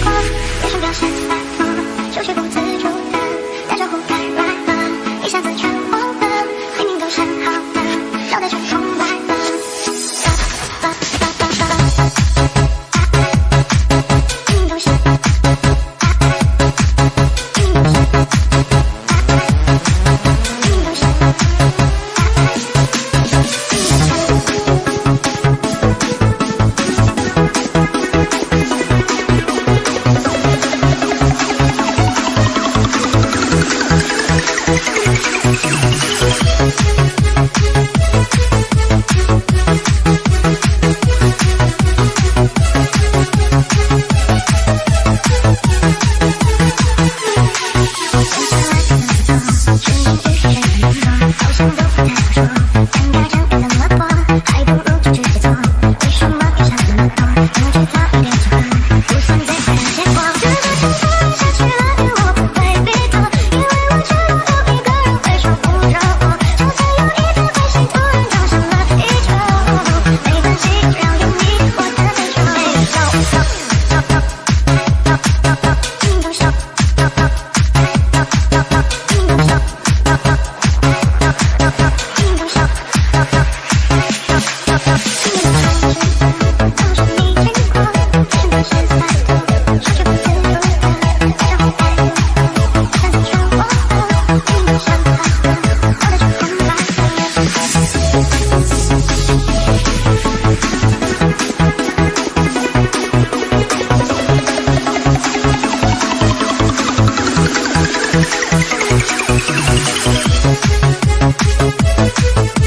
脸上表现洒脱，手却不自主。Thank you.